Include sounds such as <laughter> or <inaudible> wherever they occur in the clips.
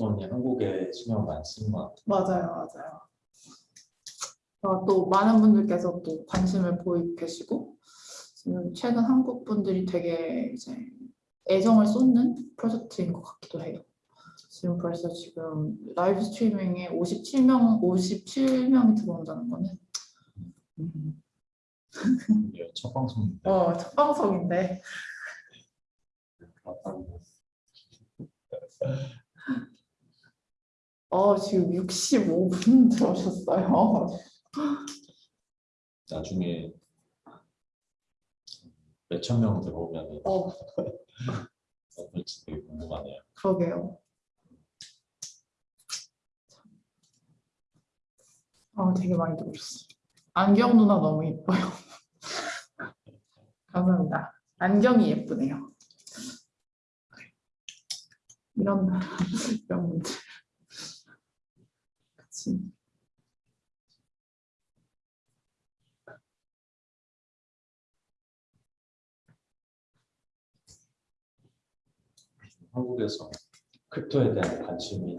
one이 한국에 수명 많이 쓰는 것 같아요. 맞아요, 맞아요. 어, 또 많은 분들께서 또 관심을 보이고 계시고 지금 최근 한국 분들이 되게 이제 애정을 쏟는 프로젝트인 것 같기도 해요. 지금 벌써 지금 라이브 스트리밍에 57명, 57명이 들어온다는 거는 음, 첫 방송인데 어, 첫 방송인데 어, 지금 65분 <laughs> 들어오셨어요. 나중에 몇천 명 들어오면 어, <laughs> 어떨지 되게 궁금하네요. 그러게요. 아, 되게 많이 들어오셨어요. 안경 누나 너무 예뻐요. <laughs> 감사합니다. 안경이 예쁘네요. 이런 <laughs> 이런 분들. 그치. 한국에서 크립토에 대한 관심이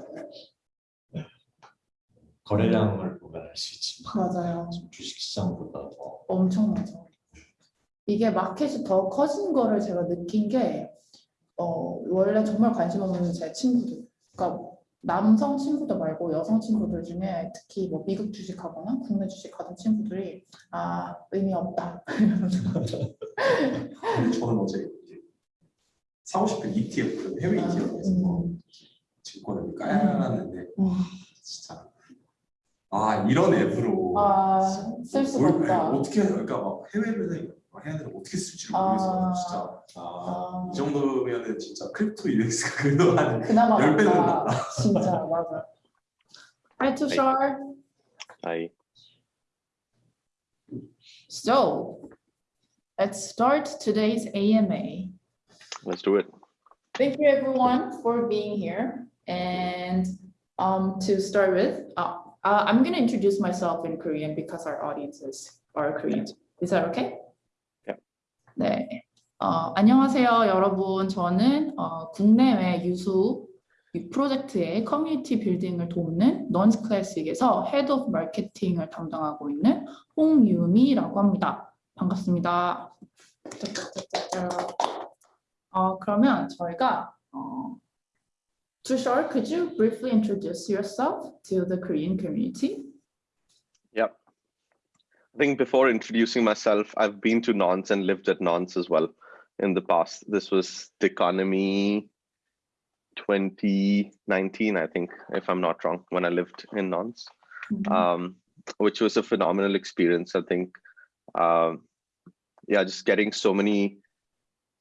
거래량을 보면 알 수 있지만 맞아요. 주식시장보다 더 엄청나죠. 이게 마켓이 더 커진 거를 제가 느낀 게 어, 원래 정말 관심 없는 제 친구들, 그러니까 남성 친구들 말고 여성 친구들 중에 특히 뭐 미국 주식하거나 국내 주식하던 친구들이 아 의미 없다. <laughs> 저는 어제 사고 싶은 ETF, 해외 ETF에서 음. 증권을 깔아놨는데 음. 진짜 아 이런 앱으로 아 쓸 수가 뭘- 없다. 어떻게 그러니까 막 해외를 해야 되는 어떻게 쓸지 모르겠어요 아. 진짜 아. 아이 정도면은 진짜 크립토 <laughs> 인덱스가 그래도 한 그나마 열 배는 낫다. 진짜 맞아. Hi Tushar. I So let's start today's AMA. let's do it. Thank you everyone for being here. And um, to start with, uh, uh, I'm going to introduce myself in Korean because our audiences are Korean. Is that okay? 네. 어, 안녕하세요, 여러분. 저는 어, 국내외 유수 이 프로젝트의 커뮤니티 빌딩을 돕는 넌스 클래식에서 헤드 오브 마케팅을 담당하고 있는 홍유미라고 합니다. 반갑습니다. 어, 그러면 저희가 어, Tushar, could you briefly introduce yourself to the Korean community? I think before introducing myself, I've been to Nonce and lived at Nonce as well in the past. This was the economy 2019, I think, if I'm not wrong, when I lived in Nonce, um, which was a phenomenal experience. I think, um, yeah, just getting so many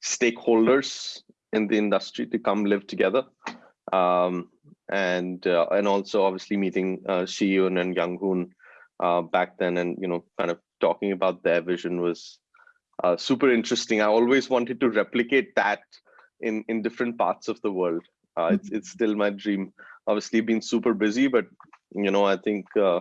stakeholders in the industry to come live together. Um, and uh, and also obviously meeting uh, Shiyun and Young uh, back then and you know kind of talking about their vision was uh, super interesting. I always wanted to replicate that in in different parts of the world. Uh, it's it's still my dream. Obviously been super busy but you know i think uh,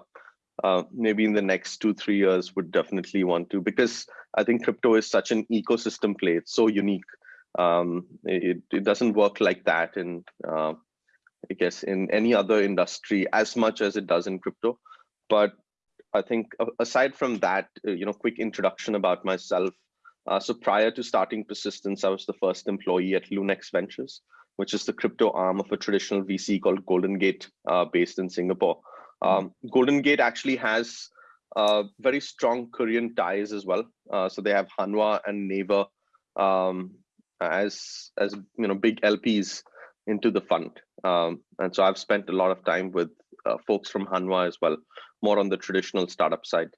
uh, maybe in the next two three years would definitely want to because i think crypto is such an ecosystem play. It's so unique. Um, it, it doesn't work like that in uh, i guess in any other industry as much as it does in crypto. But I think aside from that, uh, you know, quick introduction about myself. Uh, so prior to starting Persistence, I was the first employee at Lunex Ventures, which is the crypto arm of a traditional VC called Golden Gate, uh, based in Singapore. Um, Golden Gate actually has uh, very strong Korean ties as well. Uh, so they have Hanwha and Naver um, as as you know big LPs into the fund, um, and so I've spent a lot of time with uh, folks from Hanwha as well more on the traditional startup side.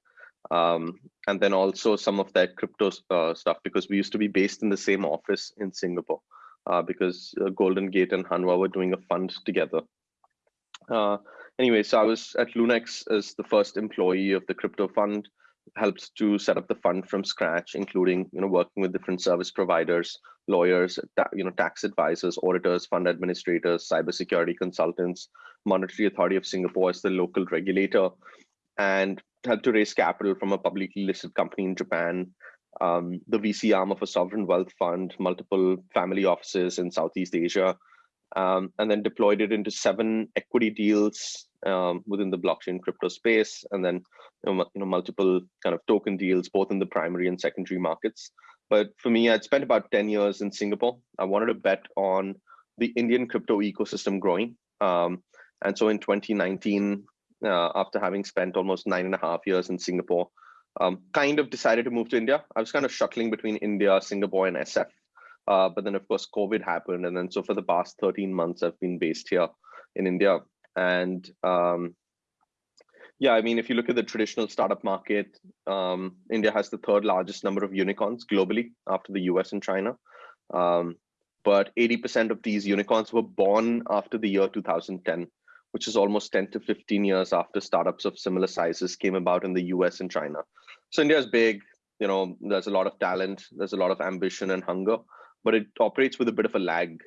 Um, and then also some of that crypto uh, stuff because we used to be based in the same office in Singapore uh, because uh, Golden Gate and Hanwha were doing a fund together. Uh, anyway, so I was at Lunex as the first employee of the crypto fund, helped to set up the fund from scratch, including you know working with different service providers, lawyers, you know tax advisors, auditors, fund administrators, cybersecurity consultants, Monetary Authority of Singapore as the local regulator, and helped to raise capital from a publicly listed company in Japan, um, the VC arm of a sovereign wealth fund, multiple family offices in Southeast Asia, um, and then deployed it into seven equity deals um, within the blockchain crypto space, and then you know, you know multiple kind of token deals both in the primary and secondary markets. But for me, I'd spent about 10 years in Singapore. I wanted to bet on the Indian crypto ecosystem growing. Um, and so in 2019, uh, after having spent almost nine and a half years in Singapore, um, kind of decided to move to India. I was kind of shuttling between India, Singapore, and SF. Uh, but then, of course, COVID happened. And then, so for the past 13 months, I've been based here in India. And um, yeah, I mean, if you look at the traditional startup market, um, India has the third largest number of unicorns globally after the US and China. Um, but 80% of these unicorns were born after the year 2010, which is almost 10 to 15 years after startups of similar sizes came about in the US and China. So India is big, you know, there's a lot of talent, there's a lot of ambition and hunger, but it operates with a bit of a lag.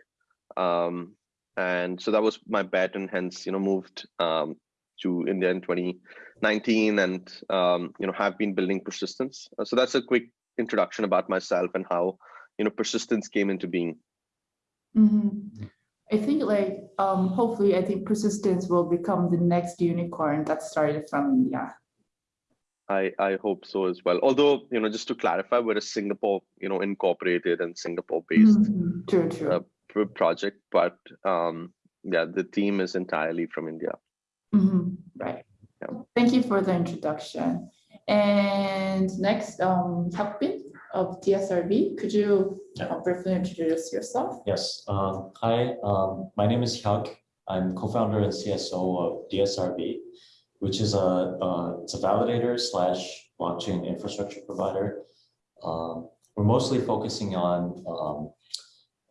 Um, and so that was my bet and hence, you know, moved um, to India in 2019 and, um, you know, have been building persistence. Uh, So that's a quick introduction about myself and how, you know, persistence came into being. Mhm. I think like, um, hopefully, I think persistence will become the next unicorn that started from India. I, I hope so as well. Although, you know, just to clarify, we're a Singapore, you know, incorporated and Singapore-based Mhm. True, true. uh, project, but um, yeah, the team is entirely from India. Mhm, Right. Yeah. Thank you for the introduction. And next, um, Hyukbin of DSRV, could you Yeah. uh, briefly introduce yourself? Yes, um, hi, um, my name is Hyuk. I'm co-founder and CSO of DSRV, which is a, uh, it's a validator slash blockchain infrastructure provider. Um, we're mostly focusing on, um,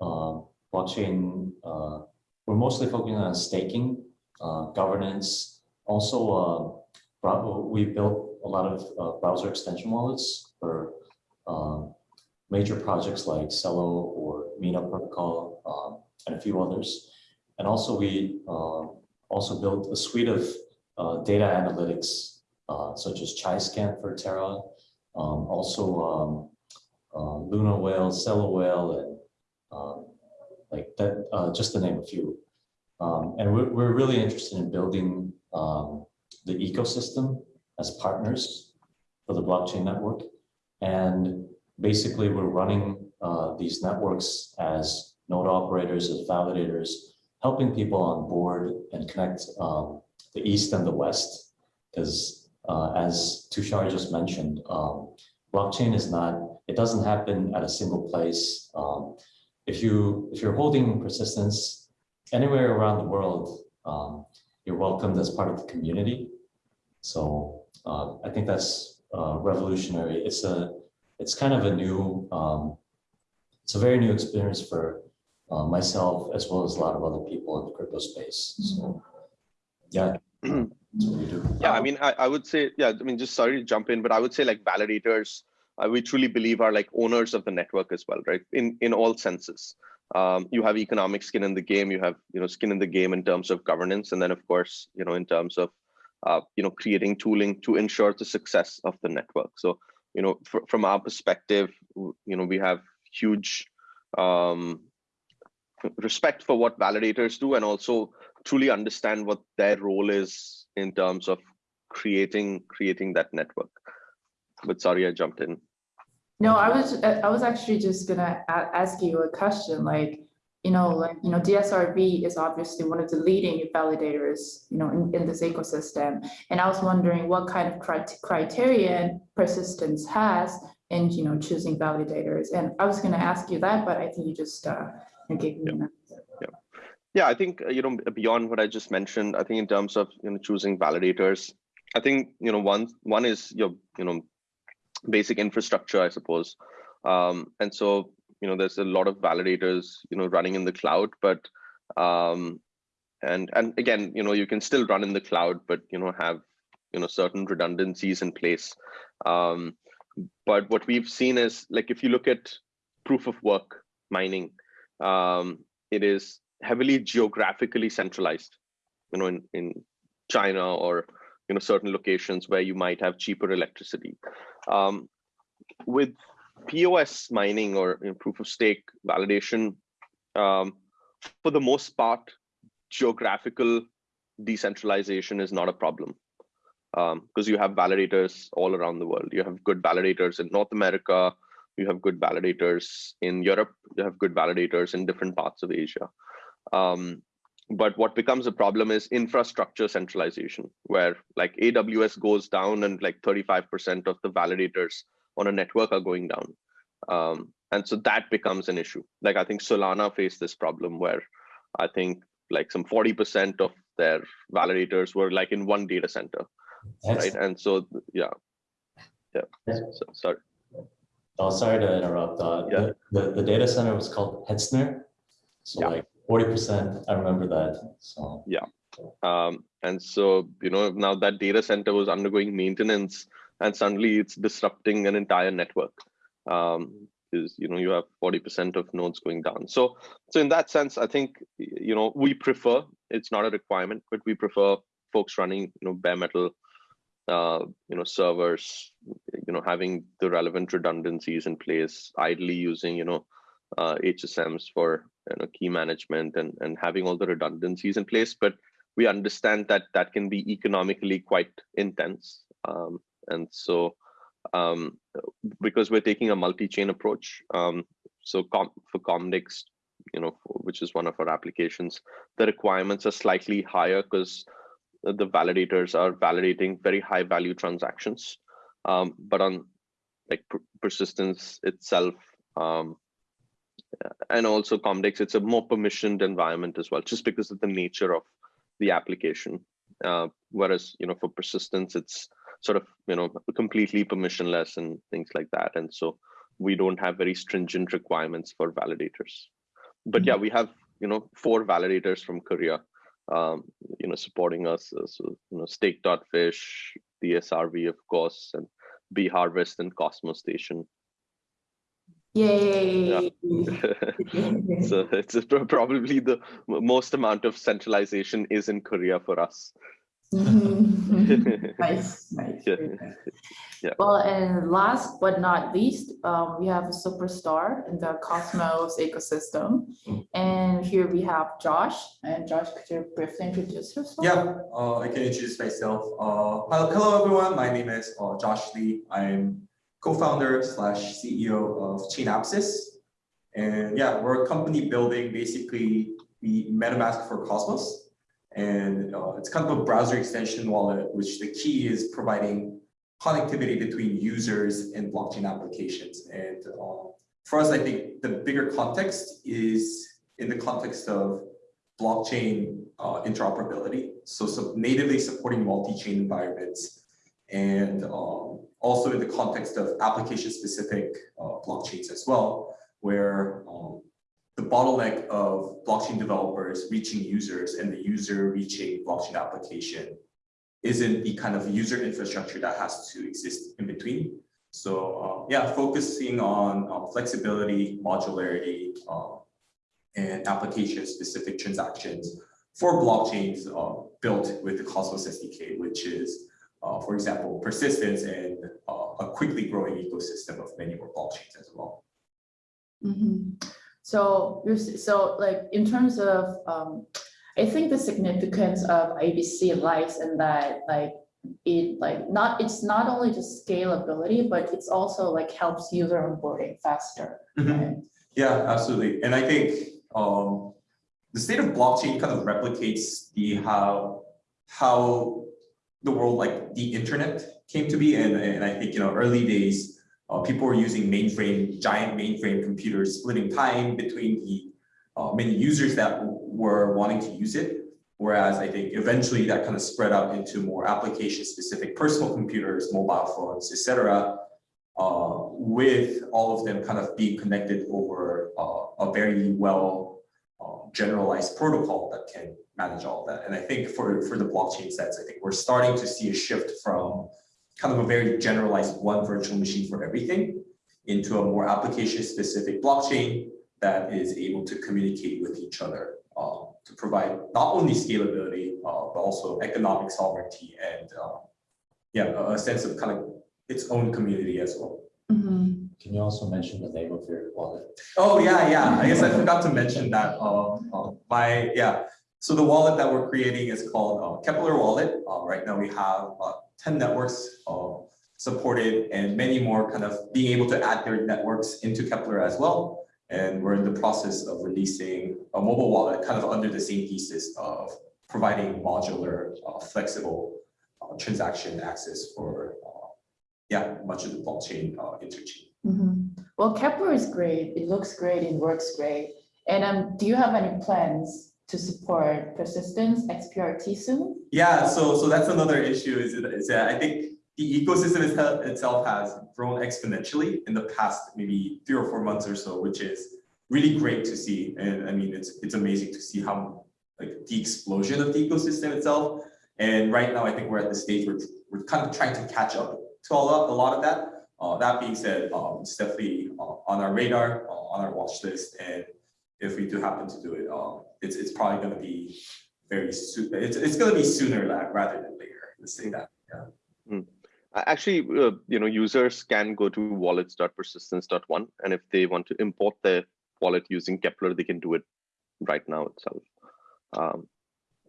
um, blockchain, uh, we're mostly focusing on staking, uh, governance. Also, uh, we built a lot of uh, browser extension wallets for, um, major projects like Celo or Mina Protocol um, and a few others. And also we uh, also built a suite of uh, data analytics uh, such as ChaiScan for Terra, um, also um, uh, Luna Whale, Celo Whale, and um, like that, uh, just to name a few. Um, and we're, we're really interested in building um, the ecosystem as partners for the blockchain network. And basically we're running uh, these networks as node operators, as validators, helping people on board and connect um, the East and the West. Because uh, as Tushar just mentioned, um, blockchain is not, it doesn't happen at a single place. Um, if you if you're holding persistence anywhere around the world, um, you're welcomed as part of the community. So uh, I think that's uh, revolutionary. It's a it's kind of a new, um, it's a very new experience for uh, myself as well as a lot of other people in the crypto space. So, yeah, <clears throat> that's what we do. Yeah, I mean, I, I would say, yeah, I mean, just sorry to jump in, but I would say like validators, uh, we truly believe are like owners of the network as well, right? In in all senses. Um, you have economic skin in the game, you have, you know, skin in the game in terms of governance, and then of course, you know, in terms of, uh, you know, creating tooling to ensure the success of the network. So, you know, fr- from our perspective, you know, we have huge um, respect for what validators do and also truly understand what their role is in terms of creating creating that network but sorry i jumped in No, I was, I was actually just gonna ask you a question, like, you know, like, you know, DSRV is obviously one of the leading validators, you know, in, in this ecosystem. And I was wondering what kind of crit- criteria persistence has in, you know, choosing validators. And I was gonna ask you that, but I think you just, uh, gave me an answer. yeah i think uh, you know beyond what i just mentioned i think in terms of you know choosing validators i think you know one one is your you know basic infrastructure i suppose um and so you know there's a lot of validators you know running in the cloud but um and and again you know you can still run in the cloud but you know have you know certain redundancies in place um but what we've seen is like if you look at proof of work mining um it is heavily geographically centralized you know in in china or you know certain locations where you might have cheaper electricity. Um, with pos mining or you know, proof of stake validation um, for the most part, geographical decentralization is not a problem because you have validators all around the world. You have good validators in North America, you have good validators in Europe, you have good validators in different parts of Asia. Um, but what becomes a problem is infrastructure centralization, where like AWS goes down and like 35% of the validators on a network are going down. Um, and so that becomes an issue. Like I think Solana faced this problem where I think like some 40% of their validators were like in one data center, That's- right? And so, yeah, yeah, Yeah. so, sorry. Oh, sorry to interrupt. Uh, Yeah. the, the, the data center was called Hetzner. So Yeah. like forty percent, I remember that, so. Um, and so, you know, now that data center was undergoing maintenance and suddenly it's disrupting an entire network. Um, is, you know, you have 40% of nodes going down. So, so in that sense, I think, you know, we prefer, it's not a requirement, but we prefer folks running, you know, bare metal, uh, you know, servers, you know, having the relevant redundancies in place, idly using, you know, uh, HSMs for you know, key management and, and having all the redundancies in place. But we understand that that can be economically quite intense. Um, and so um, because we're taking a multi-chain approach, um, so com for Comdex, you know, which is one of our applications, the requirements are slightly higher because the validators are validating very high value transactions. Um, but on like per persistence itself, um, and also Comdex, it's a more permissioned environment as well, just because of the nature of the application. Uh, whereas, you know, for persistence, it's sort of, you know, completely permissionless and things like that. And so we don't have very stringent requirements for validators. But yeah, we have, you know, four validators from Korea, um, you know, supporting us. So, you know, Stake.fish, srv of course, and B Harvest and Cosmostation. Yay! <laughs> so it's probably the most amount of centralization is in Korea for us. Mhm. <laughs> <laughs> Nice, nice. Yeah. nice. Yeah. Well, and last but not least, um, we have a superstar in the Cosmos ecosystem. And here we have Josh, and Josh, could you briefly introduce yourself? Yeah, uh, I can introduce myself. Uh, hello, hello everyone. My name is uh, Josh Lee. I'm co-founder slash CEO of Chainapsis. And yeah, we're a company building basically the MetaMask for Cosmos. And uh, it's kind of a browser extension wallet, which the key is providing connectivity between users and blockchain applications. And uh, for us, I think the bigger context is in the context of blockchain uh, interoperability. So, so natively supporting multi-chain environments and um, also in the context of application-specific uh, blockchains as well, where um, the bottleneck of blockchain developers reaching users and the user reaching blockchain application isn't the kind of user infrastructure that has to exist in between. So uh, yeah, focusing on uh, flexibility, modularity, uh, and application-specific transactions for blockchains uh, built with the Cosmos SDK, which is, uh, for example, persistence and uh, a quickly growing ecosystem of many more blockchains as well. Mhm. So so like in terms of, um, I think the significance of IBC lies in that like it like not, it's not only just scalability, but it's also like helps user onboarding faster. right? Yeah, absolutely. And I think um, the state of blockchain kind of replicates the how how the world like the internet came to be. And, and I think, you know, early days, uh, people were using mainframe, giant mainframe computers, splitting time between the uh, many users that were wanting to use it. Whereas I think eventually that kind of spread out into more application specific personal computers, mobile phones, etc uh, with all of them kind of being connected over uh, a very well uh, generalized protocol that can manage all that. And I think for, for the blockchain sets, I think we're starting to see a shift from kind of a very generalized one virtual machine for everything into a more application specific blockchain that is able to communicate with each other uh, to provide not only scalability, uh, but also economic sovereignty and uh, yeah, a- a sense of kind of its own community as well. Mhm. can you also mention the name of your wallet? Oh, yeah, yeah. I guess I forgot to mention that. Uh, uh, my, yeah. So the wallet that we're creating is called uh, Keplr Wallet. Uh, right now we have uh, 10 networks supported and many more kind of being able to add their networks into Keplr as well. And we're in the process of releasing a mobile wallet kind of under the same thesis of providing modular, uh, flexible uh, transaction access for, uh, yeah, much of the blockchain uh, interchain. Mhm. Well, Keplr is great. It looks great. It works great. And um, do you have any plans to support persistence XPRT soon? Yeah, so so that's another issue is is that I think the ecosystem itself, has grown exponentially in the past maybe three or four months or so, which is really great to see. And I mean, it's it's amazing to see how like the explosion of the ecosystem itself. And right now, I think we're at the stage where we're kind of trying to catch up to a lot, a lot of that. Uh, that being said, um, it's definitely uh, on our radar, uh, on our watch list, and if we do happen to do it, um, it's it's probably going to be very soon. It's it's going to be sooner rather than later. Let's say that. Yeah. Uh, Actually, uh, you know, users can go to wallets.persistence.one, and if they want to import their wallet using Keplr, they can do it right now itself. Um,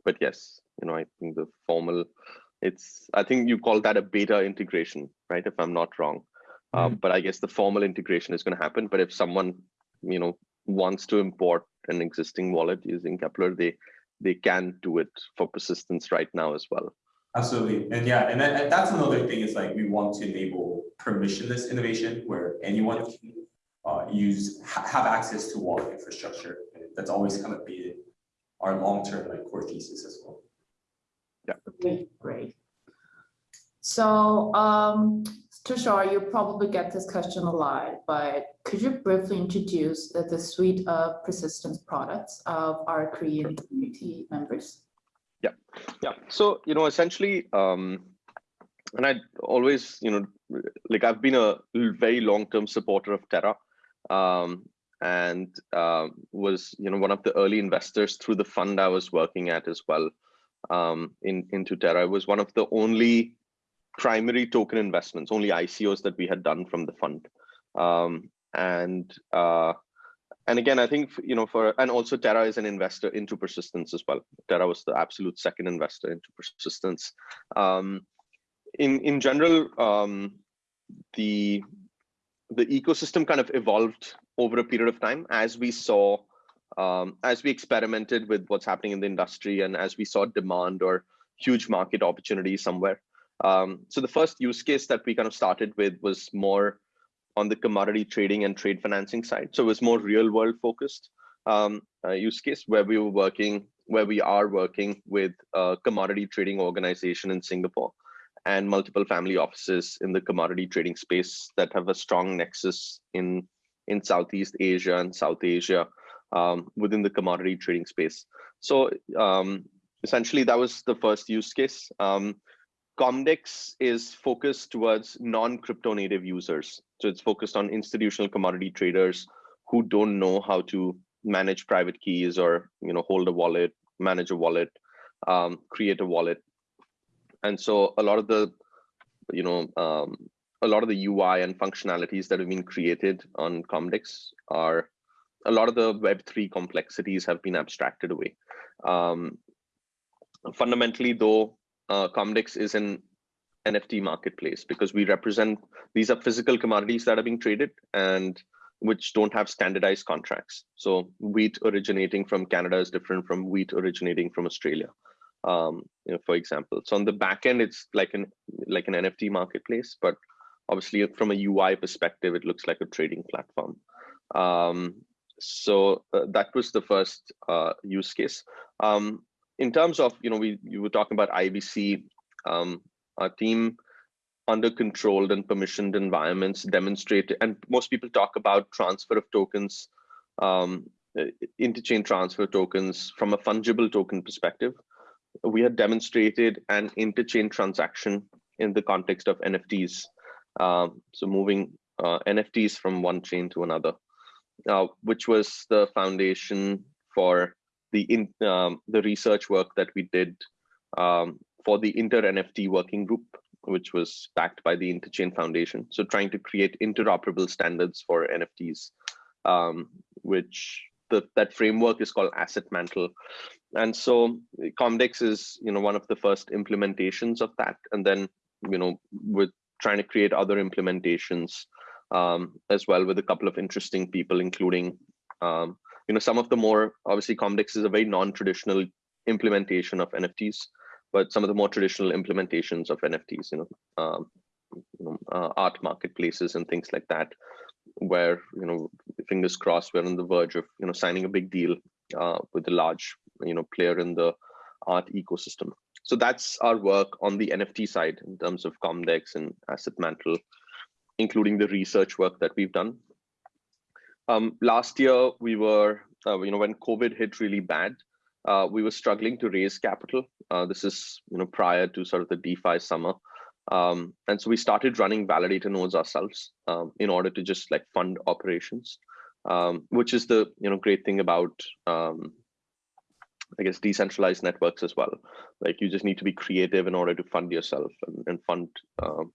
but yes, you know, I think the formal, it's, I think you call that a beta integration, right? If I'm not wrong. Um, but I guess the formal integration is going to happen. But if someone, you know, wants to import an existing wallet using Keplr, they they can do it for persistence right now as well. Absolutely, and yeah, and, that, and that's another thing is like we want to enable permissionless innovation where anyone can uh, use ha- have access to wallet infrastructure. And that's always kind of been our long-term like core thesis as well. Great, great. So, um, Tushar, you probably get this question a lot, but could you briefly introduce the, the suite of persistence products of our Korean community members? Yeah. Yeah. So, you know, essentially, um, and I always, you know, like I've been a very long-term supporter of Terra, um, and um was, you know, one of the early investors through the fund I was working at as well, um, in into Terra. I was one of the only primary token investments, only ICOs that we had done from the fund, um, and uh, and again, I think you know for and also Terra is an investor into persistence as well. Terra was the absolute second investor into persistence. Um, in in general, um, the the ecosystem kind of evolved over a period of time as we saw um, as we experimented with what's happening in the industry and as we saw demand or huge market opportunity somewhere. Um, so the first use case that we kind of started with was more on the commodity trading and trade financing side. So it was more real world focused um, uh, use case where we were working, where we are working with a commodity trading organization in Singapore and multiple family offices in the commodity trading space that have a strong nexus in, in Southeast Asia and South Asia um, within the commodity trading space. So um, essentially that was the first use case. Um, Comdex is focused towards non-crypto native users. So it's focused on institutional commodity traders who don't know how to manage private keys or you know hold a wallet, manage a wallet, um, create a wallet. And so a lot of the you know um, a lot of the UI and functionalities that have been created on Comdex are a lot of the Web3 complexities have been abstracted away. Um, fundamentally, though, uh, Comdex is an NFT marketplace because we represent these are physical commodities that are being traded and which don't have standardized contracts. So wheat originating from Canada is different from wheat originating from Australia, um, you know, for example. So on the back end, it's like an like an NFT marketplace, but obviously from a UI perspective, it looks like a trading platform. Um, so uh, that was the first uh, use case. Um, in terms of, you know, we you were talking about IBC, um, our team under controlled and permissioned environments demonstrate, and most people talk about transfer of tokens, um, uh, interchain transfer tokens from a fungible token perspective. We had demonstrated an interchain transaction in the context of NFTs. Um, so moving uh, NFTs from one chain to another, uh, which was the foundation for the in um, the research work that we did um, for the inter NFT working group which was backed by the Interchain Foundation. So trying to create interoperable standards for NFTs, um, which the, that framework is called Asset Mantle. And so Comdex is, you know, one of the first implementations of that. And then, you know, we're trying to create other implementations um, as well with a couple of interesting people, including, um, you know, some of the more, obviously Comdex is a very non-traditional implementation of NFTs, but some of the more traditional implementations of NFTs, you know, um, you know uh, art marketplaces and things like that, where, you know, fingers crossed, we're on the verge of, you know, signing a big deal uh, with a large, you know, player in the art ecosystem. So that's our work on the NFT side in terms of Comdex and Asset Mantle, including the research work that we've done. Um, last year, we were, uh, you know, when COVID hit really bad, uh, we were struggling to raise capital. Uh, this is, you know, prior to sort of the DeFi summer. Um, and so we started running validator nodes ourselves um, in order to just like fund operations, um, which is the, you know, great thing about, um, I guess, decentralized networks as well. Like you just need to be creative in order to fund yourself and, and fund um,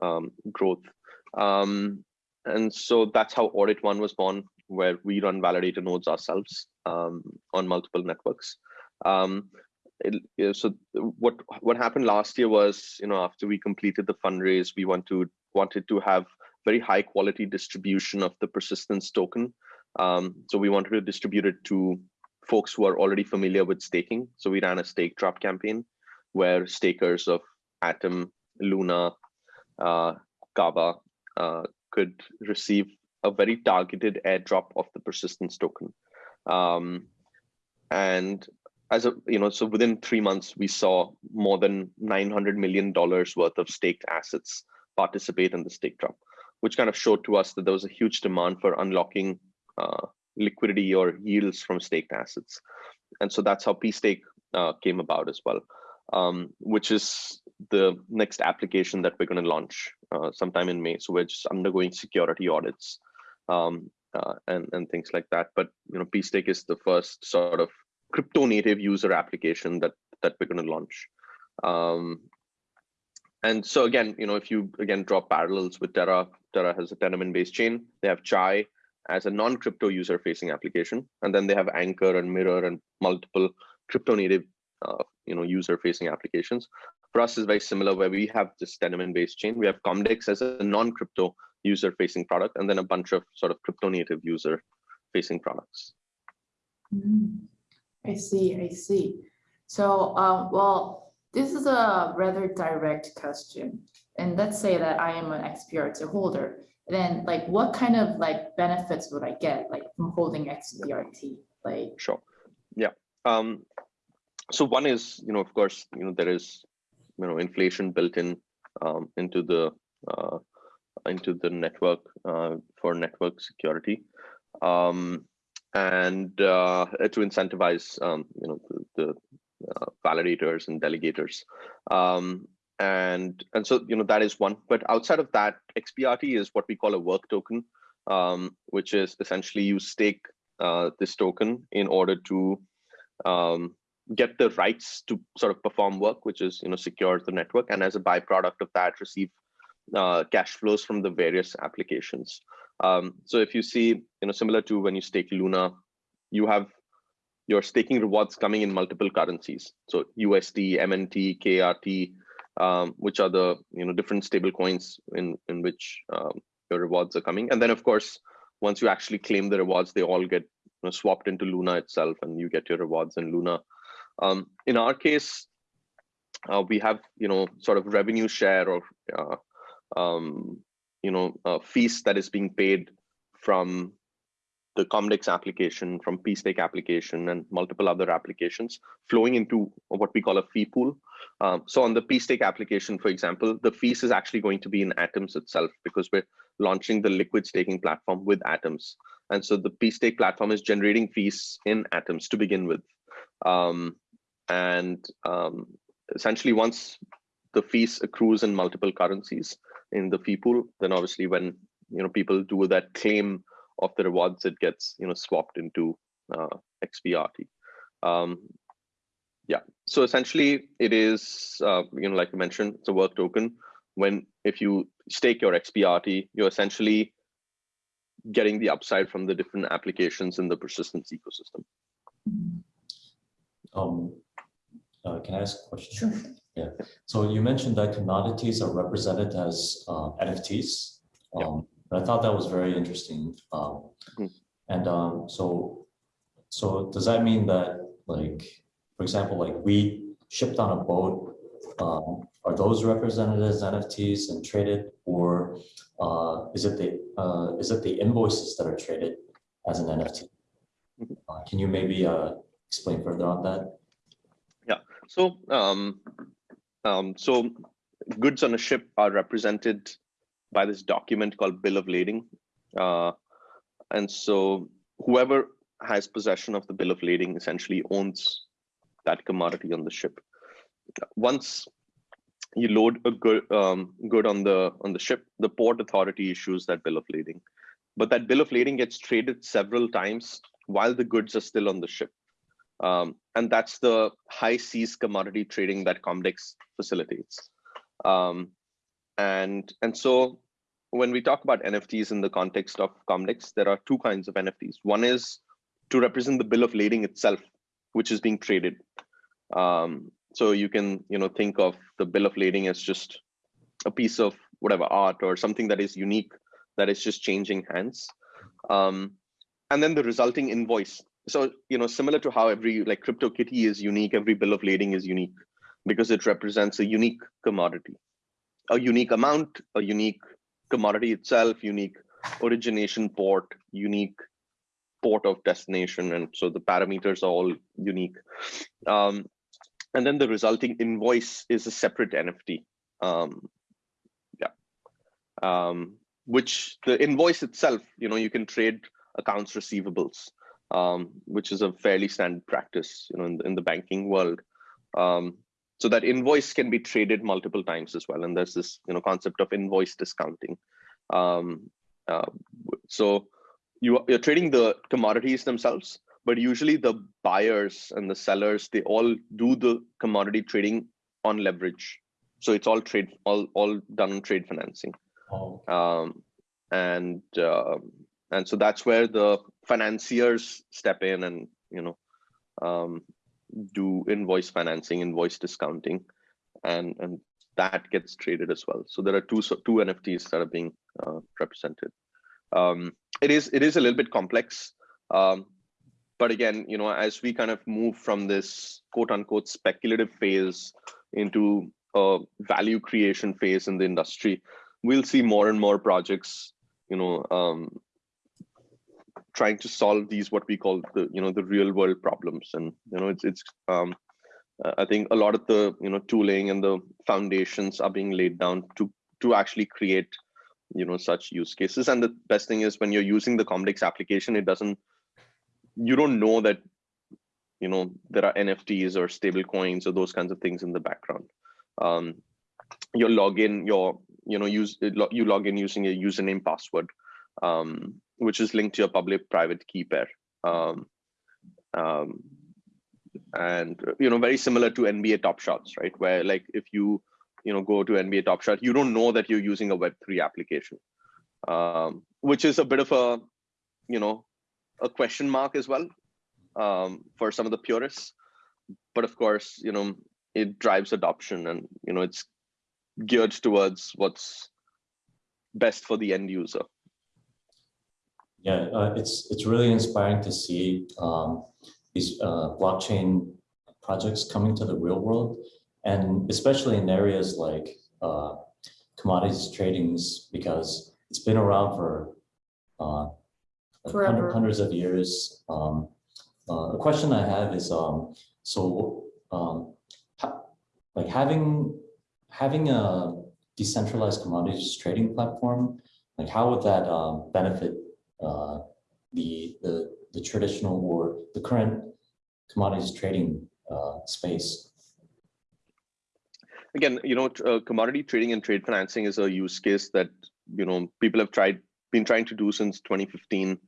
um, growth. And so that's how Audit One was born, where we run validator nodes ourselves um, on multiple networks. Um, it, so what what happened last year was, you know, after we completed the fundraise, we want to wanted to have very high quality distribution of the persistence token. Um, so we wanted to distribute it to folks who are already familiar with staking. So we ran a stake drop campaign where stakers of Atom, Luna, uh, Kava uh, could receive a very targeted airdrop of the persistence token. Um, and as a, you know, so within three months, we saw more than $900 million worth of staked assets participate in the stake drop, which kind of showed to us that there was a huge demand for unlocking uh, liquidity or yields from staked assets. And so that's how P-Stake uh, came about as well, um, which is the next application that we're going to launch uh, sometime in May. So we're just undergoing security audits um, uh, and and things like that. But you know, P-Stake is the first sort of crypto native user application that that we're going to launch. Um, and so again, you know, if you again draw parallels with Terra, Terra has a Tendermint based chain. They have Chai as a non-crypto user-facing application, and then they have Anchor and Mirror and multiple crypto native, uh, you know, user-facing applications. For us, is very similar, where we have this Tendermint-based chain. We have Comdex as a non-crypto user facing product and then a bunch of sort of crypto native user facing products. Mm, I see, I see. So, um, well, this is a rather direct question. And let's say that I am an XPRT holder. Then like what kind of like benefits would I get like from holding XPRT? Like sure. Yeah. Um, so one is, you know, of course, you know, there is, you know, inflation built in um, into the uh, into the network uh, for network security. Um, and uh, to incentivize um, you know the, the uh, validators and delegators. Um, and and so you know that is one. But outside of that xprt is what we call a work token um, which is essentially you stake uh, this token in order to um, get the rights to sort of perform work which is you know secure the network and as a byproduct of that receive uh, cash flows from the various applications. Um, so if you see, you know, similar to when you stake Luna, you have your staking rewards coming in multiple currencies. So USD, MNT, KRT, um, which are the you know different stable coins in in which um, your rewards are coming. And then of course, once you actually claim the rewards, they all get you know, swapped into Luna itself, and you get your rewards in Luna. Um, in our case, uh, we have you know sort of revenue share or uh, um, you know, fees that is being paid from the Comdex application, from P-Stake application, and multiple other applications flowing into what we call a fee pool. Um, so on the P-Stake application, for example, the fees is actually going to be in Atoms itself because we're launching the liquid staking platform with Atoms. And so the P-Stake platform is generating fees in Atoms to begin with. Um, and um, essentially once the fees accrues in multiple currencies, in the fee pool, then obviously when you know people do that claim of the rewards, it gets you know swapped into uh, XPRT. Um, yeah, so essentially, it is uh, you know like I mentioned, it's a work token. When if you stake your XPRT, you're essentially getting the upside from the different applications in the persistence ecosystem. Um, uh, can I ask a question? Sure. Yeah. So you mentioned that commodities are represented as uh, NFTs. Yeah. Um, and I thought that was very interesting. Um, Mhm. and um, so, so does that mean that, like, for example, like we shipped on a boat, um, are those represented as NFTs and traded, or uh, is it the uh, is it the invoices that are traded as an NFT? Mhm. Uh, can you maybe uh, explain further on that? So, um, um, so goods on a ship are represented by this document called bill of lading, uh, and so whoever has possession of the bill of lading essentially owns that commodity on the ship. Once you load a good um, good on the on the ship, the port authority issues that bill of lading, but that bill of lading gets traded several times while the goods are still on the ship. Um, and that's the high seas commodity trading that Comdex facilitates. Um, and, and so when we talk about NFTs in the context of Comdex, there are two kinds of NFTs. One is to represent the bill of lading itself, which is being traded. Um, so you can you know think of the bill of lading as just a piece of whatever art or something that is unique that is just changing hands. Um, and then the resulting invoice so you know similar to how every like CryptoKitty is unique every bill of lading is unique because it represents a unique commodity. A unique amount a unique commodity itself unique origination port unique port of destination and so the parameters are all unique. Um, and then the resulting invoice is a separate nft um, yeah. Um, which the invoice itself you know you can trade accounts receivables um, which is a fairly standard practice, you know, in, in the banking world. Um, so that invoice can be traded multiple times as well, and there's this, you know, concept of invoice discounting. Um, uh, so you you're trading the commodities themselves, but usually the buyers and the sellers they all do the commodity trading on leverage. So it's all trade all all done on trade financing Oh, um, and uh, and so that's where the financiers step in and you know um, do invoice financing, invoice discounting, and and that gets traded as well. So there are two two NFTs that are being uh, represented. Um, it is it is a little bit complex, um, but again, you know, as we kind of move from this quote unquote speculative phase into a value creation phase in the industry, we'll see more and more projects, you know, um, trying to solve these what we call the you know the real world problems, and you know it's it's um, uh, I think a lot of the you know tooling and the foundations are being laid down to to actually create you know such use cases. And the best thing is when you're using the Comdex application, it doesn't you don't know that you know there are NFTs or stable coins or those kinds of things in the background. Um, your login, your you know use you log in using a username password, um, which is linked to your public private key pair. Um, um, and you know very similar to NBA Top Shots, right? Where like if you you know go to NBA Top Shot, you don't know that you're using a Web3 application, um, which is a bit of a you know a question mark as well um, for some of the purists. But of course, you know it drives adoption, and you know it's geared towards what's best for the end user. Yeah, uh, it's it's really inspiring to see um, these uh, blockchain projects coming to the real world, and especially in areas like uh, commodities tradings, because it's been around for uh, like Forever. hundred- hundreds of years. Um, uh, a question I have is, um, so um, ha- like having having a decentralized commodities trading platform, like how would that um, benefit uh, the, the, the traditional or the current commodities trading uh, space. Again, you know, uh, commodity trading and trade financing is a use case that you know people have tried been trying to do since 2015.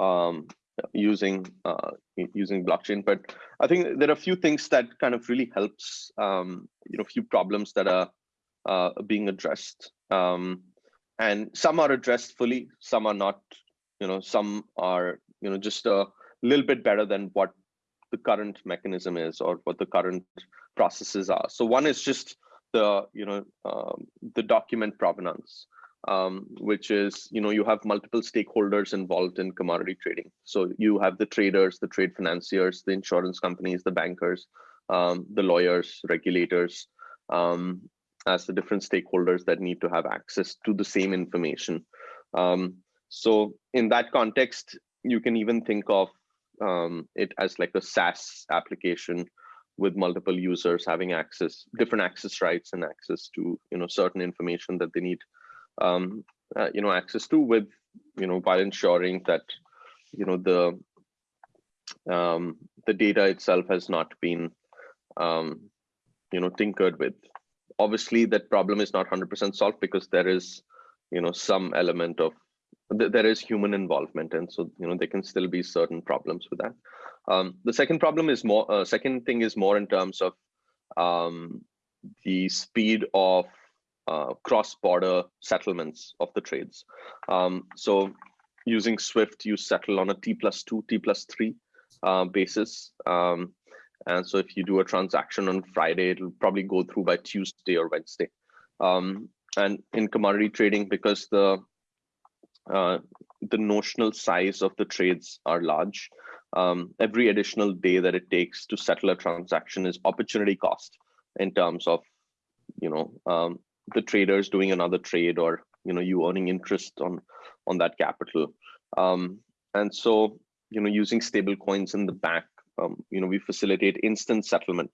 Um, using uh, using blockchain. But I think there are a few things that kind of really helps. Um, you know, few problems that are uh, being addressed, um, and some are addressed fully, some are not. You know, some are you know just a little bit better than what the current mechanism is or what the current processes are. So one is just the you know um, the document provenance um, which is you know you have multiple stakeholders involved in commodity trading so you have the traders the trade financiers the insurance companies the bankers um, the lawyers regulators um, as the different stakeholders that need to have access to the same information um, so in that context you can even think of um, it as like a SaaS application with multiple users having access, different access rights and access to you know certain information that they need, um, uh, you know, access to with you know while ensuring that you know the um, the data itself has not been um, you know tinkered with. Obviously, that problem is not 100% solved because there is you know some element of there is human involvement and so you know there can still be certain problems with that. Um, the second problem is more uh, second thing is more in terms of um, the speed of uh, cross-border settlements of the trades. Um, so using swift you settle on a t plus 2 t plus 3 uh, basis. Um, and so if you do a transaction on friday it'll probably go through by tuesday or wednesday. Um, and in commodity trading because the uh, the notional size of the trades are large. Um, every additional day that it takes to settle a transaction is opportunity cost in terms of, you know, um, the traders doing another trade or you know you earning interest on on that capital. Um, and so you know using stable coins in the back, um, you know we facilitate instant settlement,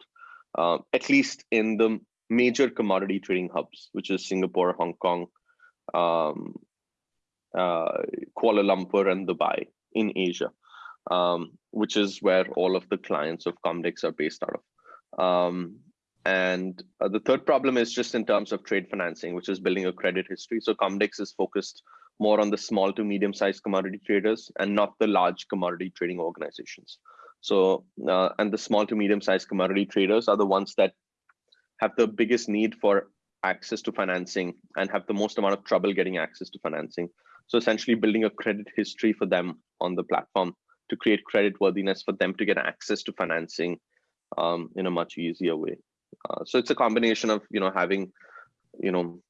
uh, at least in the major commodity trading hubs, which is Singapore, Hong Kong, um, Kuala Lumpur and Dubai in Asia, um, which is where all of the clients of Comdex are based out of. Um, and uh, the third problem is just in terms of trade financing, which is building a credit history. So Comdex is focused more on the small to medium sized commodity traders and not the large commodity trading organizations. So, uh, and the small to medium sized commodity traders are the ones that have the biggest need for access to financing and have the most amount of trouble getting access to financing. So essentially building a credit history for them on the platform to create credit worthiness for them to get access to financing um, in a much easier way. Uh, so it's a combination of you know having you know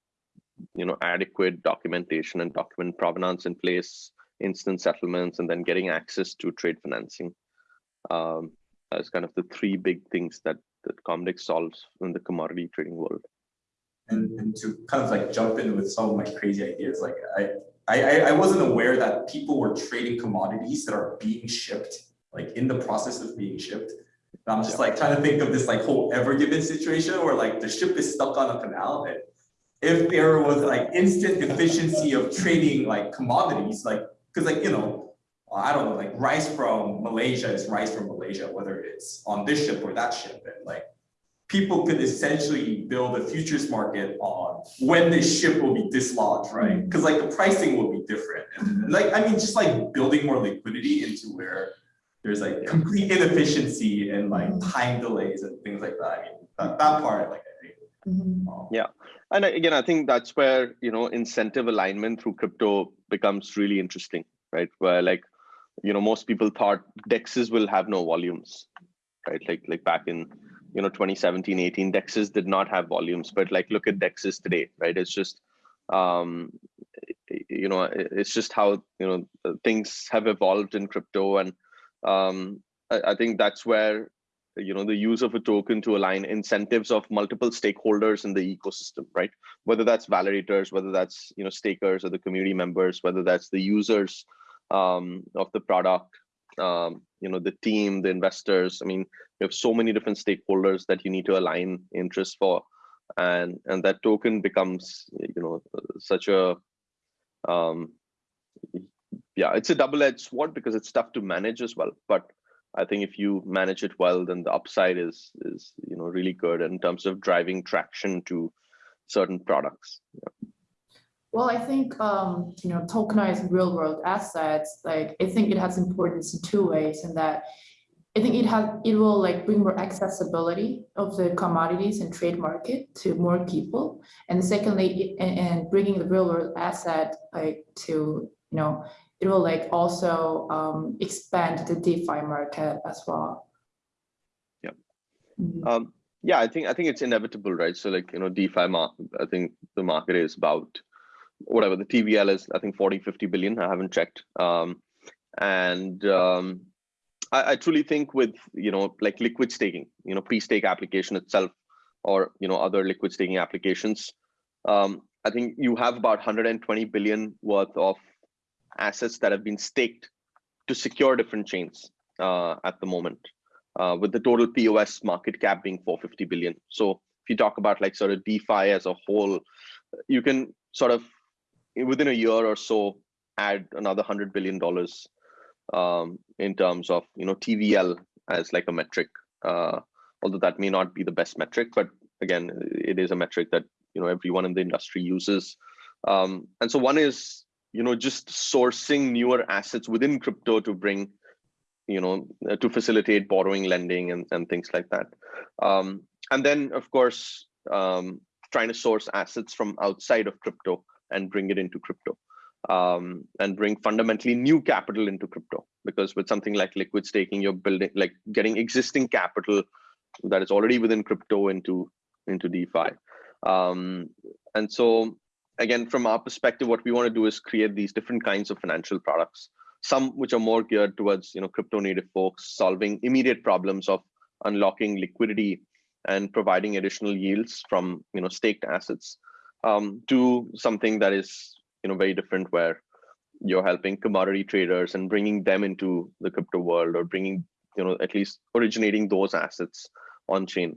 you know adequate documentation and document provenance in place, instant settlements, and then getting access to trade financing. Um, as kind of the three big things that that Comdex solves in the commodity trading world. And, and to kind of like jump in with some of my crazy ideas, like I I, I wasn't aware that people were trading commodities that are being shipped, like in the process of being shipped. And I'm just like trying to think of this like whole ever given situation where like the ship is stuck on a canal and if there was like instant efficiency of trading like commodities, like because like you know, I don't know, like rice from Malaysia is rice from Malaysia, whether it's on this ship or that ship, and like people could essentially build a futures market on when this ship will be dislodged, right? Because like the pricing will be different. And like, I mean, just like building more liquidity into where there's like complete inefficiency and like time delays and things like that. I mean, that, that part, like, I think. Mhm. um, Yeah. And again, I think that's where you know incentive alignment through crypto becomes really interesting, right? Where like you know most people thought dexes will have no volumes, right? Like like back in you know 2017 18 dexes did not have volumes but like look at dexes today right? It's just um you know it's just how you know things have evolved in crypto and um I, I think that's where you know the use of a token to align incentives of multiple stakeholders in the ecosystem right? Whether that's validators whether that's you know stakers or the community members whether that's the users um, of the product um, you know the team the investors. I mean you have so many different stakeholders that you need to align interests for. And and that token becomes you know such a um yeah it's a double-edged sword because it's tough to manage as well. But i think if you manage it well then the upside is is you know really good in terms of driving traction to certain products Well, I think, um, you know, tokenized real world assets, like, I think it has importance in two ways in that I think it has, it will like bring more accessibility of the commodities and trade market to more people. And secondly, and, and bringing the real world asset like to, you know, it will like also, um, expand the DeFi market as well. Yep. Mhm. Um, yeah, I think I think it's inevitable, right? So like, you know, DeFi I think the market is about whatever the TVL is, I think 40, 50 billion. I haven't checked. Um, and um, I, I truly think with, you know, like liquid staking, you know, P-Stake application itself, or, you know, other liquid staking applications, um, I think you have about 120 billion worth of assets that have been staked to secure different chains uh, at the moment uh, with the total POS market cap being 450 billion. So if you talk about like sort of DeFi as a whole, you can sort of within a year or so add another hundred billion dollars um, in terms of you know TVL as like a metric. Uh, although that may not be the best metric, but again, it is a metric that you know everyone in the industry uses. Um, and so one is you know just sourcing newer assets within crypto to bring you know uh, to facilitate borrowing lending and, and things like that um, and then of course um, trying to source assets from outside of crypto and bring it into crypto um, and bring fundamentally new capital into crypto. Because with something like liquid staking you're building like getting existing capital that is already within crypto into into defi. Um, and so again from our perspective what we want to do is create these different kinds of financial products some which are more geared towards you know crypto native folks solving immediate problems of unlocking liquidity and providing additional yields from you know staked assets um, to something that is you know very different where you're helping commodity traders and bringing them into the crypto world or bringing you know at least originating those assets on chain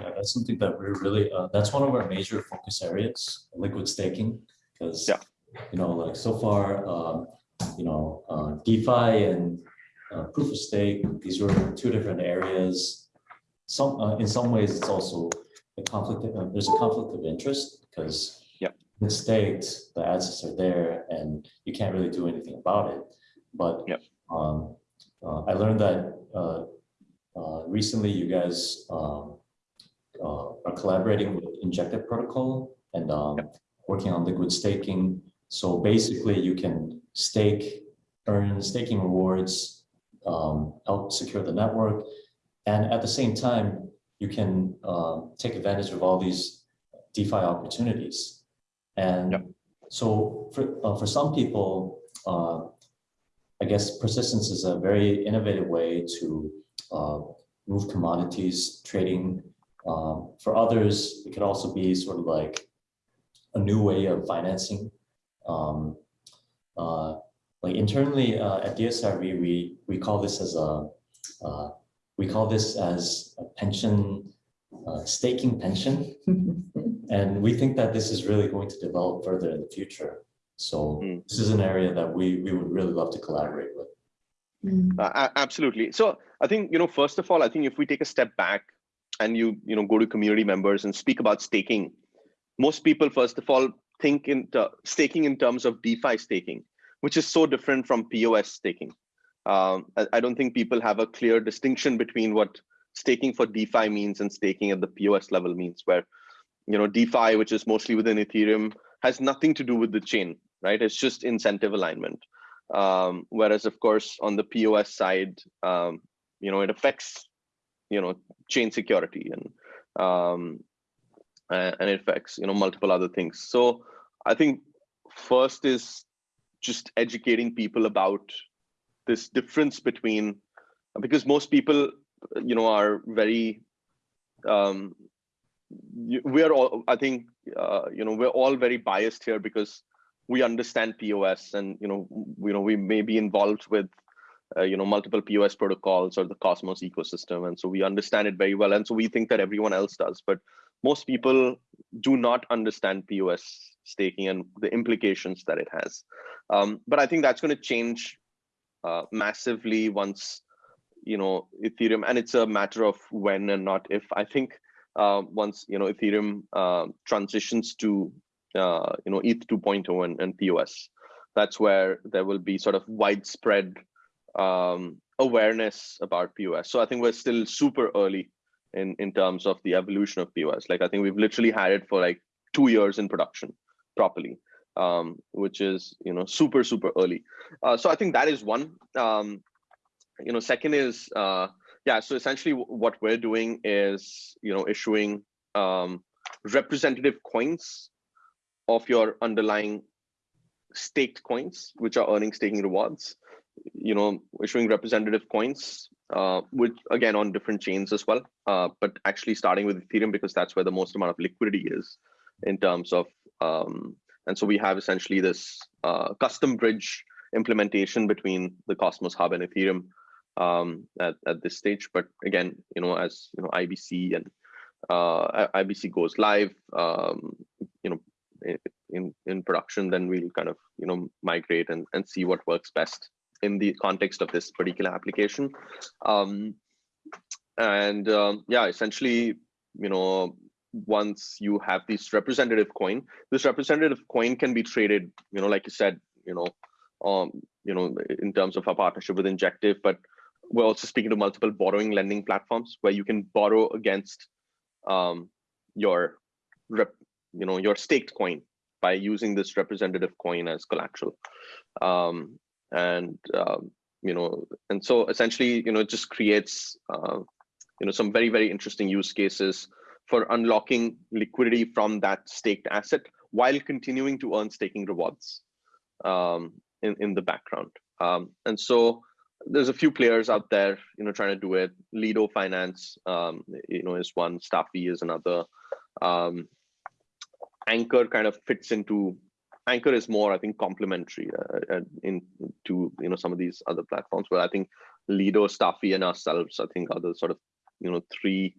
Yeah, that's something that we're really, uh, that's one of our major focus areas, liquid staking. Because, Yeah. you know, like so far, um, you know, uh, DeFi and uh, proof of stake, these were two different areas. Some, uh, in some ways, it's also a conflict, uh, there's a conflict of interest because Yeah. it's staked, the assets are there and you can't really do anything about it. But Yeah. um, uh, I learned that uh, uh, recently you guys um, uh, are collaborating with Injective Protocol and um, working on liquid staking. So basically, you can stake, earn staking rewards, um, help secure the network, and at the same time, you can um, take advantage of all these DeFi opportunities. And Yep. so for uh, for some people, uh, I guess persistence is a very innovative way to uh, move commodities, trading um, for others, it could also be sort of like a new way of financing. Um, uh, like internally uh, at DSRV, we we call this as a uh, we call this as a pension uh, staking pension, <laughs> and we think that this is really going to develop further in the future. So Mm. this is an area that we we would really love to collaborate with. Mm. Uh, absolutely. So I think you know, first of all, I think if we take a step back and you you know go to community members and speak about staking, most people first of all think in staking in terms of DeFi staking, which is so different from POS staking. Um, I, I don't think people have a clear distinction between what staking for DeFi means and staking at the POS level means, where you know DeFi, which is mostly within Ethereum, has nothing to do with the chain, right? It's just incentive alignment. Um, whereas, of course, on the POS side, um, you know, it affects, you know, chain security and um, and it affects, you know, multiple other things. So I think first is just educating people about this difference between because most people, you know, are very um, we're all i think uh, you know we're all very biased here because we understand pos and you know you know we may be involved with uh, you know multiple pos protocols or the cosmos ecosystem. And so we understand it very well. And so we think that everyone else does. But most people do not understand pos staking and the implications that it has. Um, but i think that's going to change uh, massively once you know ethereum and it's a matter of when and not if i think uh, once you know Ethereum uh, transitions to uh, you know ETH 2.0 and, and POS. That's where there will be sort of widespread um, awareness about POS. So I think we're still super early in in terms of the evolution of POS. Like I think we've literally had it for like two years in production properly, um, which is you know super super early. Uh, so I think that is one. Um, you know, second is uh, yeah. So essentially, what we're doing is you know issuing um, representative coins of your underlying staked coins, which are earning staking rewards. You know, issuing representative coins, uh, which again on different chains as well, uh, but actually starting with Ethereum because that's where the most amount of liquidity is in terms of. Um, and so we have essentially this uh, custom bridge implementation between the Cosmos Hub and Ethereum um, at, at this stage. But again, you know, as you know, IBC and uh, IBC goes live, um, you know, in in production, then we'll kind of you know migrate and and see what works best in the context of this particular application. Um, and um, yeah, essentially, you know, once you have this representative coin, this representative coin can be traded, you know, like you said, you know, um, you know, in terms of our partnership with Injective, but we're also speaking to multiple borrowing lending platforms where you can borrow against um, your rep, you know, your staked coin by using this representative coin as collateral. Um, and um, you know, and so essentially, you know, it just creates uh, you know some very very interesting use cases for unlocking liquidity from that staked asset while continuing to earn staking rewards um, in in the background. Um, and so there's a few players out there, you know, trying to do it. Lido Finance, um, you know, is one. StaFi is another. Um, Anchor kind of fits into. Anchor is more, I think, complementary uh, in to you know some of these other platforms. But I think Lido, StaFi, and ourselves, I think, are the sort of you know three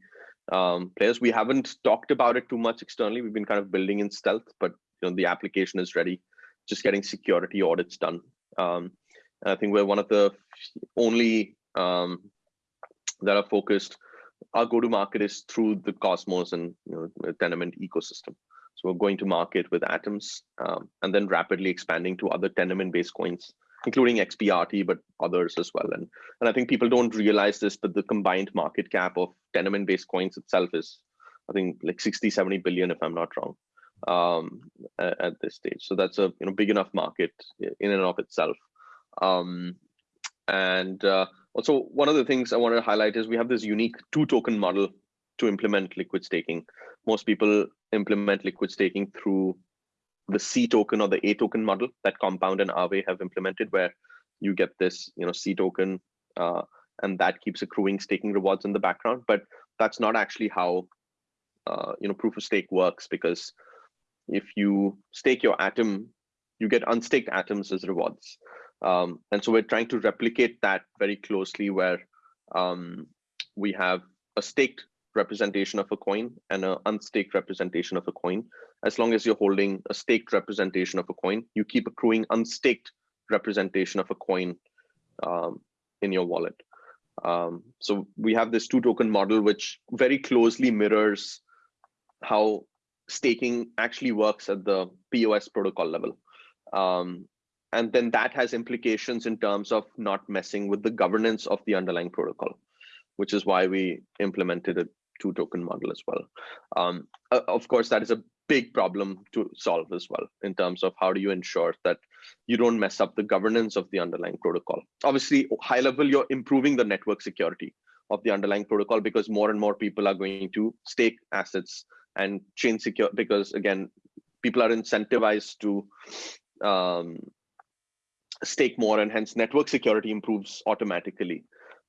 um, players. We haven't talked about it too much externally. We've been kind of building in stealth, but you know the application is ready. Just getting security audits done. Um, I think we're one of the only um, that are focused. Our go-to-market is through the Cosmos and you know, Tendermint ecosystem. So we're going to market with Atoms um, and then rapidly expanding to other Tendermint-based coins, including XPRT, but others as well. And, and I think people don't realize this, but the combined market cap of Tendermint-based coins itself is, I think, like 60, 70 billion, if I'm not wrong, um, at, at this stage. So that's a you know big enough market in and of itself. Um, and uh, also, one of the things I wanted to highlight is we have this unique two token model to implement liquid staking. Most people implement liquid staking through the C token or the A token model that Compound and Aave have implemented, where you get this, you know, C token, uh, and that keeps accruing staking rewards in the background. But that's not actually how, uh, you know, proof of stake works because if you stake your atom, you get unstaked atoms as rewards. Um, and so we're trying to replicate that very closely where um, we have a staked representation of a coin and an unstaked representation of a coin. As long as you're holding a staked representation of a coin, you keep accruing unstaked representation of a coin um, in your wallet. Um, so we have this two token model, which very closely mirrors how staking actually works at the POS protocol level. Um, and then that has implications in terms of not messing with the governance of the underlying protocol which is why we implemented a two token model as well. Um, of course that is a big problem to solve as well in terms of how do you ensure that you don't mess up the governance of the underlying protocol. Obviously high level you're improving the network security of the underlying protocol because more and more people are going to stake assets and chain secure because again people are incentivized to um, stake more and hence network security improves automatically.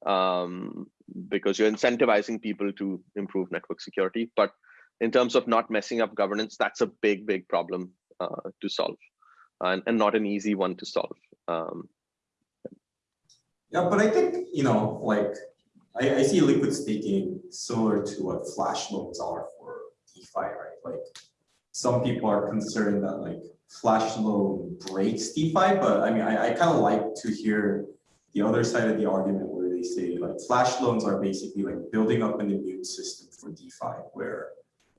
Um, because you're incentivizing people to improve network security. But in terms of not messing up governance, that's a big, big problem uh, to solve and, and not an easy one to solve. Um, yeah, but I think, you know, like I, I see liquid staking similar to what flash loans are for DeFi, right? Like some people are concerned that like flash loan breaks DeFi, but I mean, I, I kind of like to hear the other side of the argument they say like flash loans are basically like building up an immune system for DeFi, where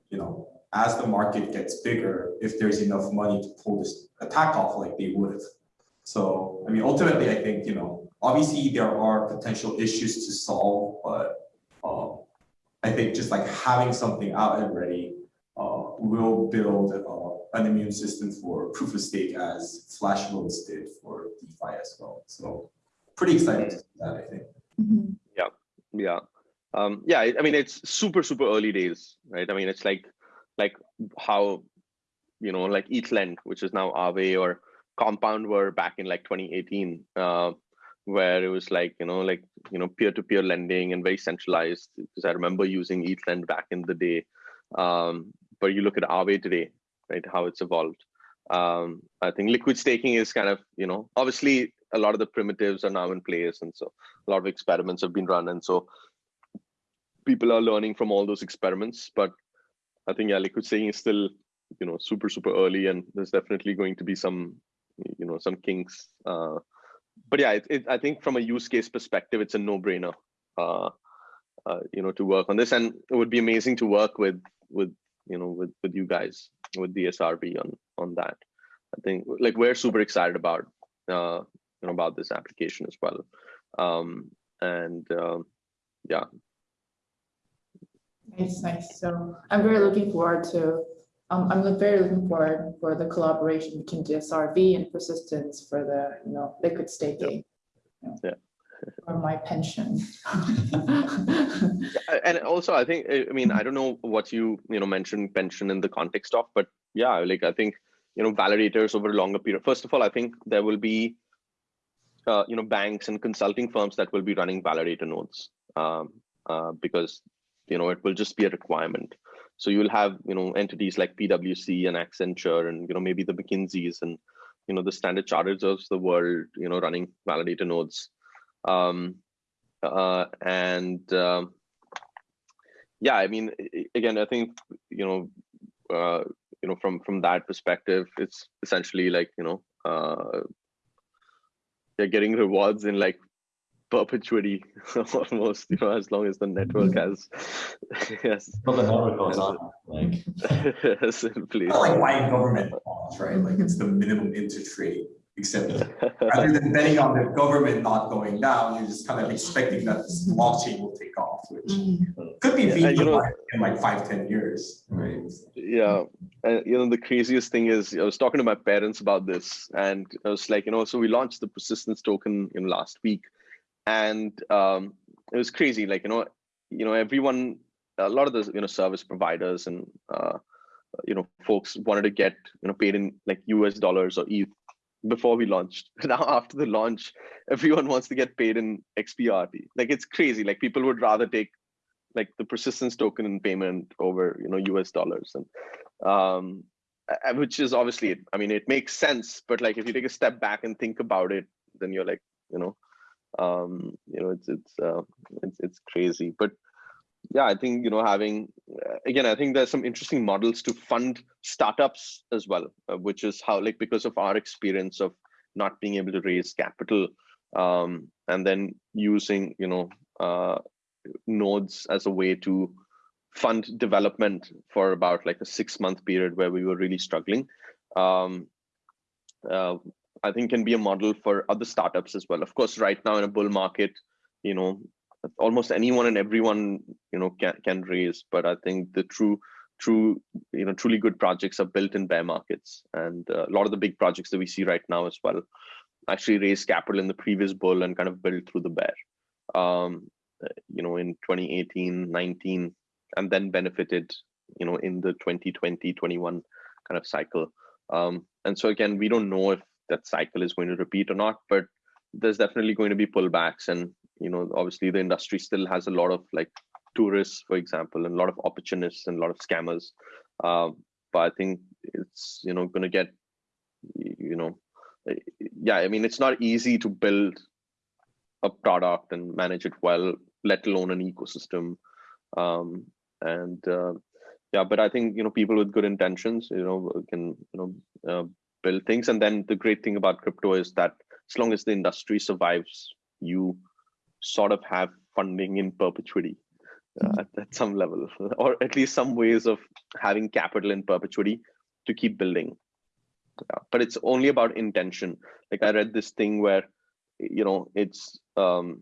you know as the market gets bigger, if there's enough money to pull this attack off, like they would have. So I mean, ultimately, I think you know obviously there are potential issues to solve, but um, I think just like having something out and ready uh, will build uh, an immune system for proof of stake as Flash loans did for DeFi as well. So pretty excited to see that, I think. Mhm. yeah. Um yeah I, mean it's super super early days right? I mean it's like like how you know like ethlend which is now Aave or compound were back in like 2018 uh where it was like you know like you know peer-to-peer lending and very centralized because i remember using ethlend back in the day. Um but you look at Aave today right how it's evolved. Um i think liquid staking is kind of you know obviously a lot of the primitives are now in place and so a lot of experiments have been run and so people are learning from all those experiments. But i think yeah liquid staking is still you know super super early and there's definitely going to be some you know some kinks uh but yeah it, it, i think from a use case perspective it's a no-brainer uh, uh you know to work on this. And it would be amazing to work with with you know with with you guys with DSRV on on that. I think like we're super excited about uh you know about this application as well um and um yeah Nice, nice. So I'm very looking forward to, um, I'm very looking forward for the collaboration between DSRV and Persistence for the, you know, liquid staking. you know, Yeah. For my pension. <laughs> Uh, and also i think i I mean i don't know what you you know mentioned pension in the context of but yeah like i think you know validators over a longer period first of all i think there will be uh, you know banks and consulting firms that will be running validator nodes um, uh, because you know it will just be a requirement. So you'll have you know entities like pwc and accenture and you know maybe the mckinseys and you know the standard charters of the world you know running validator nodes. Um, uh, and um, yeah i mean again i think you know uh, you know from from that perspective it's essentially like you know uh they're getting rewards in like perpetuity <laughs> almost you know as long as the network mm. has <laughs> yes But the network goes on, like, <laughs> has in place. Kind of like buying government bonds, right? Like it's the minimum interest rate, except rather than betting on the government not going down, you're just kind of expecting that this blockchain will take off, which could be Yeah, you know- in like five, ten years, right? yeah and you know the craziest thing is i was talking to my parents about this and i was like you know so we launched the persistence token in last week and um it was crazy like you know you know everyone a lot of the you know service providers and uh you know folks wanted to get you know paid in like us dollars or eth before we launched. <laughs> Now after the launch everyone wants to get paid in xprt like it's crazy. Like people would rather take like the persistence token in payment over you know us dollars. And um which is obviously i mean it makes sense but like if you take a step back and think about it then you're like you know um you know it's it's uh, it's it's crazy. But yeah i think you know having uh, again i think there's some interesting models to fund startups as well uh, which is how like because of our experience of not being able to raise capital um and then using you know uh nodes as a way to fund development for about like a six month period where we were really struggling. Um uh, i think can be a model for other startups as well. Of course right now in a bull market you know almost anyone and everyone you know can, can raise but i think the true true you know truly good projects are built in bear markets and uh, a lot of the big projects that we see right now as well actually raised capital in the previous bull and kind of built through the bear. Um you know in 2018 19 and then benefited you know in the 2020 21 kind of cycle. Um and so again we don't know if that cycle is going to repeat or not but there's definitely going to be pullbacks. And you know obviously the industry still has a lot of like tourists for example and a lot of opportunists and a lot of scammers. Um but i think it's you know going to get you know yeah i mean it's not easy to build a product and manage it well let alone an ecosystem um and uh, yeah but i think you know people with good intentions you know can you know uh, build things and then the great thing about crypto is that as long as the industry survives you sort of have funding in perpetuity uh, at, at some level, <laughs> or at least some ways of having capital in perpetuity to keep building. Yeah, but it's only about intention. Like I read this thing where, you know, it's um,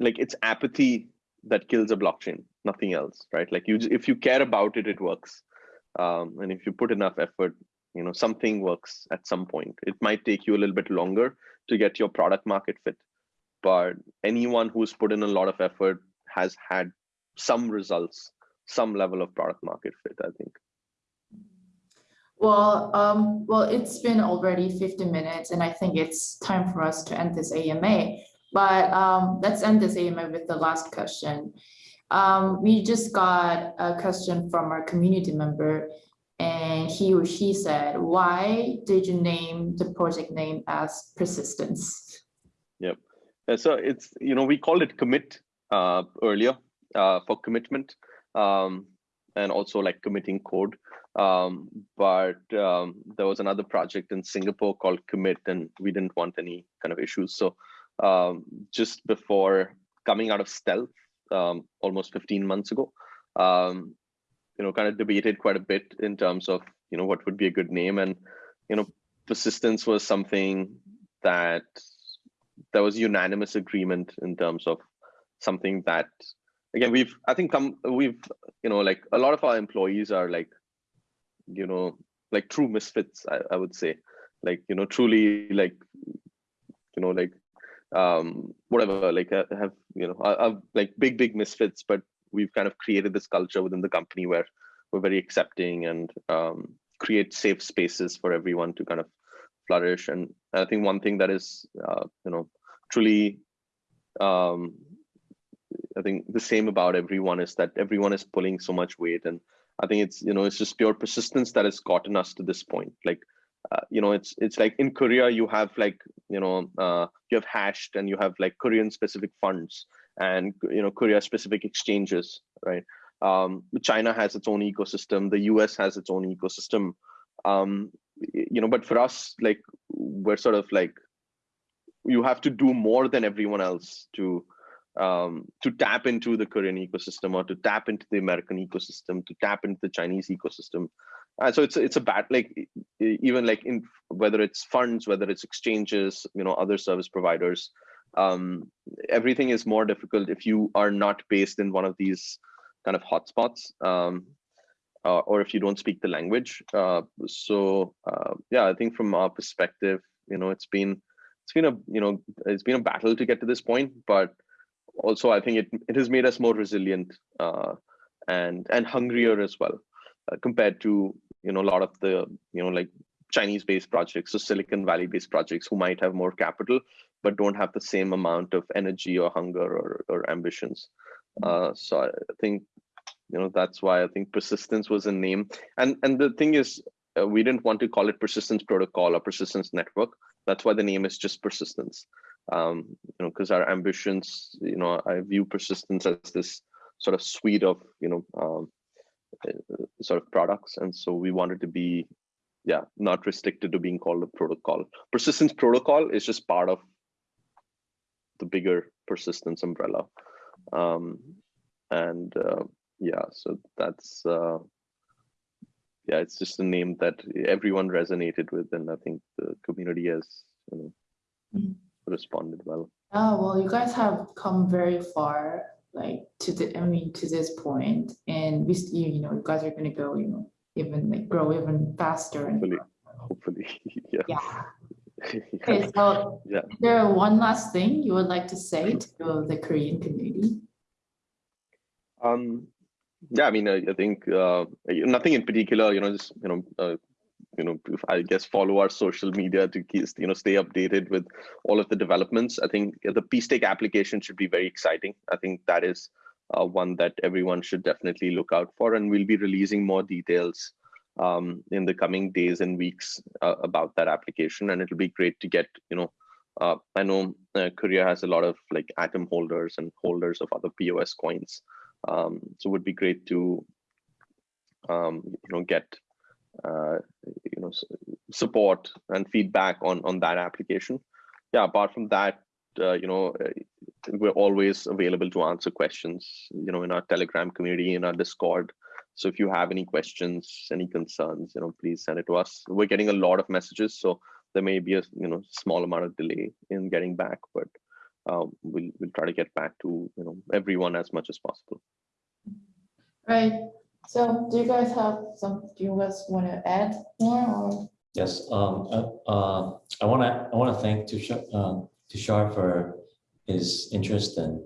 like it's apathy that kills a blockchain, nothing else, right? Like you, if you care about it, it works. Um, and if you put enough effort, you know, something works at some point. It might take you a little bit longer to get your product market fit, but anyone who's put in a lot of effort has had some results, some level of product market fit, I think. Well, um, well, it's been already 50 minutes and I think it's time for us to end this AMA. But um, let's end this AMA with the last question. Um, we just got a question from our community member and he or she said, why did you name the project name as persistence? Yep. Uh, So it's, you know, we called it commit uh, earlier uh, for commitment um, and also like committing code. Um, but um, there was another project in Singapore called commit and we didn't want any kind of issues. So um, just before coming out of stealth um, almost 15 months ago, um, you know, kind of debated quite a bit in terms of, you know, what would be a good name. And, you know, persistence was something that there was unanimous agreement in terms of something that, again, we've, I think come, we've, you know, like a lot of our employees are like, you know, like true misfits, I, I would say, like, you know, truly like, you know, like, um, whatever, like uh, have, you know, are, are like big, big misfits, but we've kind of created this culture within the company where we're very accepting and um, create safe spaces for everyone to kind of flourish. And I think one thing that is, uh, you know, truly, um, I think the same about everyone is that everyone is pulling so much weight. And I think it's, you know, it's just pure persistence that has gotten us to this point. Like, uh, you know, it's it's like in Korea, you have like, you know, uh, you have hashed and you have like Korean specific funds and you know korea specific exchanges right? Um, china has its own ecosystem. The us has its own ecosystem. Um, you know but for us like we're sort of like you have to do more than everyone else to um, to tap into the korean ecosystem or to tap into the american ecosystem to tap into the chinese ecosystem and so it's it's a bad like even like in whether it's funds whether it's exchanges you know other service providers um, everything is more difficult if you are not based in one of these kind of hotspots um, uh, or if you don't speak the language. Uh, so uh, yeah, I think from our perspective, you know, it's been it's been a you know it's been a battle to get to this point, but also I think it it has made us more resilient uh, and and hungrier as well uh, compared to you know a lot of the you know like Chinese based projects or Silicon Valley based projects who might have more capital but don't have the same amount of energy or hunger or, or ambitions. Uh, so I think, you know, that's why I think persistence was a name. And and the thing is, uh, we didn't want to call it persistence protocol or persistence network. That's why the name is just persistence. Um, you know, because our ambitions, you know, I view persistence as this sort of suite of, you know, um, uh, sort of products. And so we wanted to be, yeah, not restricted to being called a protocol. Persistence protocol is just part of the bigger persistence umbrella. Um, and uh, yeah, so that's uh, yeah, it's just a name that everyone resonated with, and I think the community has you know Mhm. Responded well. Oh, well, you guys have come very far, like to the, I mean, to this point, and we, you, you know, you guys are gonna go, you know, even like grow even faster. and Hopefully, hopefully, <laughs> yeah. Yeah. <laughs> Okay, so Yeah. is there one last thing you would like to say to the Korean community? Um, yeah, I mean, I, I think uh, nothing in particular. You know, just you know, uh, you know, I guess follow our social media to keep, you know stay updated with all of the developments. I think the P-Stake application should be very exciting. I think that is uh, one that everyone should definitely look out for, and we'll be releasing more details um, in the coming days and weeks uh, about that application. And it'll be great to get you know. Uh, I know uh, Korea has a lot of like Atom holders and holders of other POS coins. Um, so it would be great to, um, you know, get, uh, you know, support and feedback on on that application. Yeah. Apart from that, uh, you know, uh, we're always available to answer questions, you know, in our Telegram community, in our Discord. So if you have any questions, any concerns, you know, please send it to us. We're getting a lot of messages, so there may be a you know small amount of delay in getting back, but um, we'll we'll try to get back to you know everyone as much as possible. Right. So do you guys have some, do you guys want to add more or? Yes, um, uh, uh, I want to, I want to thank Tushar, um, Tushar for his interest and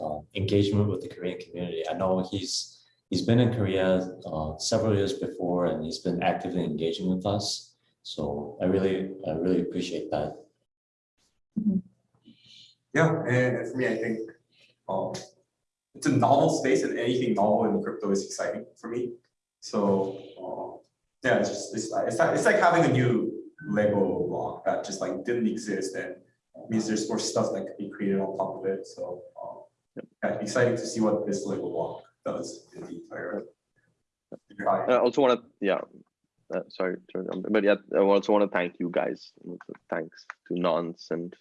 uh, engagement with the Korean community. I know he's, he's been in Korea uh, several years before and he's been actively engaging with us. So I really, I really appreciate that. Yeah, and and for me, I think um, it's a novel space and anything novel in crypto is exciting for me. So uh, yeah, it's just it's like, it's like it's like having a new Lego block that just like didn't exist and means there's more stuff that could be created on top of it. So um, yeah, exciting to see what this Lego block does in the entire. I also want to yeah. Uh, sorry, but yeah, I also want to thank you guys. Thanks to Nonce and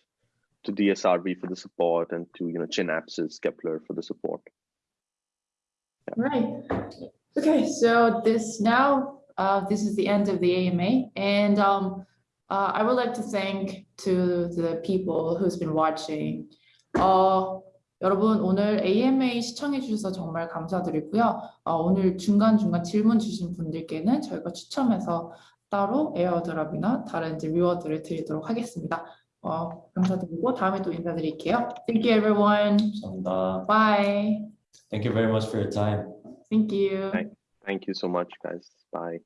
to DSRB for the support, and to you know Chinapsis Kepler for the support. Right. Okay, so this now, uh, this is the end of the AMA and, um, uh, I would like to thank to the people who's been watching. 어, 여러분 오늘 AMA 시청해 주셔서 정말 감사드리고요. 어, 오늘 중간중간 질문 주신 분들께는 저희가 추첨해서 따로 에어드랍이나 다른 이제 리워드를 드리도록 하겠습니다. 어, 감사드리고 다음에 또 인사드릴게요. Thank you everyone. 감사합니다. Bye. Thank you very much for your time. Thank you. Thank you so much, guys. Bye.